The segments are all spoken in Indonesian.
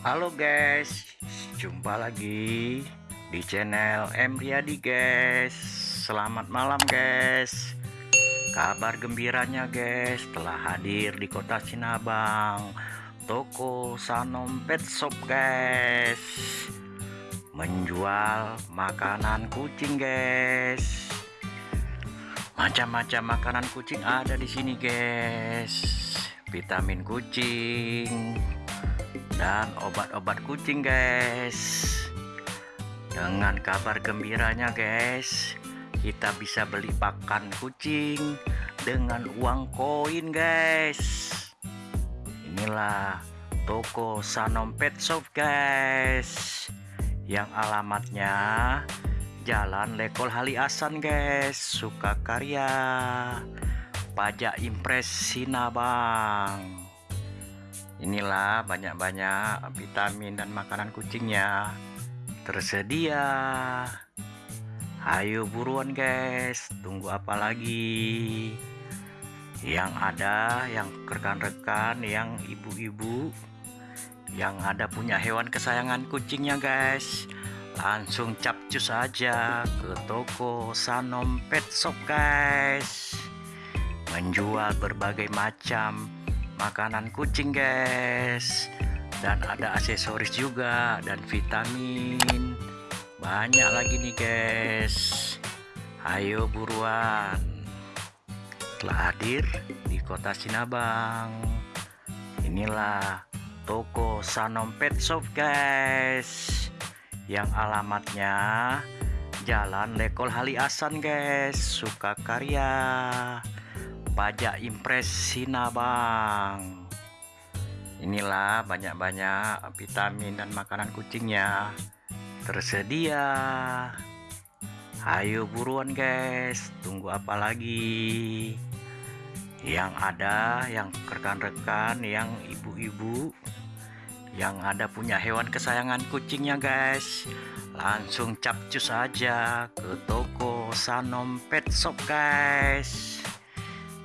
Halo guys, jumpa lagi di channel M Riyadi guys. Selamat malam guys. Kabar gembiranya guys telah hadir di kota Sinabang, toko Sanom Pet Shop guys. Menjual makanan kucing guys. Macam-macam makanan kucing ada di sini guys. Vitamin kucing, dan obat-obat kucing guys. Dengan kabar gembiranya guys kita bisa beli pakan kucing dengan uang koin guys. Inilah toko Sanom Pet Shop guys yang alamatnya Jalan Lekol Hali Asan guys. Sukakarya Pajak Impres Sinabang inilah banyak-banyak vitamin dan makanan kucingnya. Tersedia. Ayo buruan guys. Tunggu apa lagi? Yang ada yang rekan-rekan yang ibu-ibu yang ada punya hewan kesayangan kucingnya guys. Langsung capcus aja ke toko Sanom Pet Shop guys. Menjual berbagai macam makanan kucing guys. Dan ada aksesoris juga dan vitamin. Banyak lagi nih guys. Ayo buruan. Telah hadir di kota Sinabang. Inilah toko Sanom Pet Shop guys. Yang alamatnya Jalan Lekol Hali Asan guys Sukakarya pajak impres Sinabang inilah banyak-banyak vitamin dan makanan kucingnya. Tersedia. Ayo buruan guys. Tunggu apa lagi? Yang ada yang rekan-rekan yang ibu-ibu yang ada punya hewan kesayangan kucingnya guys. Langsung capcus aja ke toko Sanom Pet Shop guys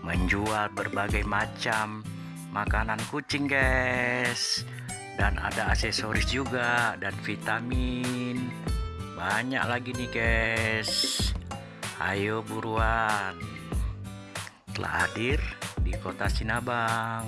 menjual berbagai macam makanan kucing guys. Dan ada aksesoris juga dan vitamin. Banyak lagi nih guys. Ayo buruan. Telah hadir di kota Sinabang